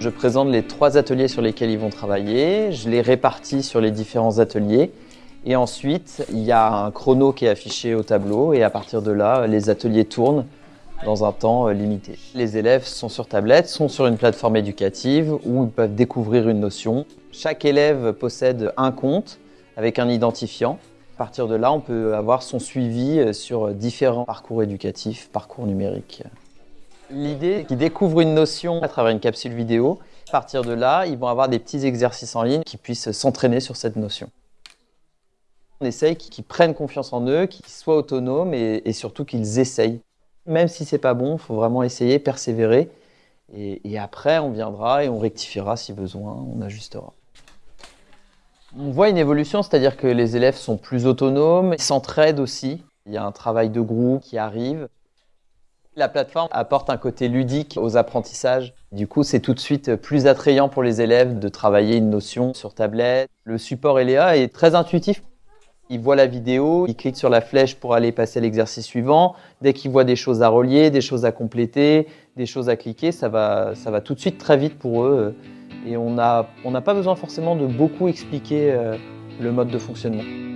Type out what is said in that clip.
Je présente les trois ateliers sur lesquels ils vont travailler, je les répartis sur les différents ateliers et ensuite il y a un chrono qui est affiché au tableau et à partir de là les ateliers tournent dans un temps euh, limité. Les élèves sont sur tablette, sont sur une plateforme éducative où ils peuvent découvrir une notion. Chaque élève possède un compte avec un identifiant. À partir de là, on peut avoir son suivi euh, sur différents parcours éducatifs, parcours numériques. L'idée, qu'ils découvrent une notion à travers une capsule vidéo. À partir de là, ils vont avoir des petits exercices en ligne qui puissent s'entraîner sur cette notion. On essaye qu'ils prennent confiance en eux, qu'ils soient autonomes et, et surtout qu'ils essayent. Même si c'est pas bon, il faut vraiment essayer, persévérer. Et, et, après, on viendra et on rectifiera si besoin, on ajustera. On voit une évolution, c'est-à-dire que les élèves sont plus autonomes, ils s'entraident aussi. Il y a un travail de groupe qui arrive. La plateforme apporte un côté ludique aux apprentissages. Du coup, c'est tout de suite plus attrayant pour les élèves de travailler une notion sur tablette. Le support LEA est très intuitif. Ils voient la vidéo, ils cliquent sur la flèche pour aller passer l'exercice suivant. Dès qu'ils voient des choses à relier, des choses à compléter, des choses à cliquer, ça va, ça va tout de suite très vite pour eux. Et on n'a on n'a pas besoin forcément de beaucoup expliquer euh, le mode de fonctionnement.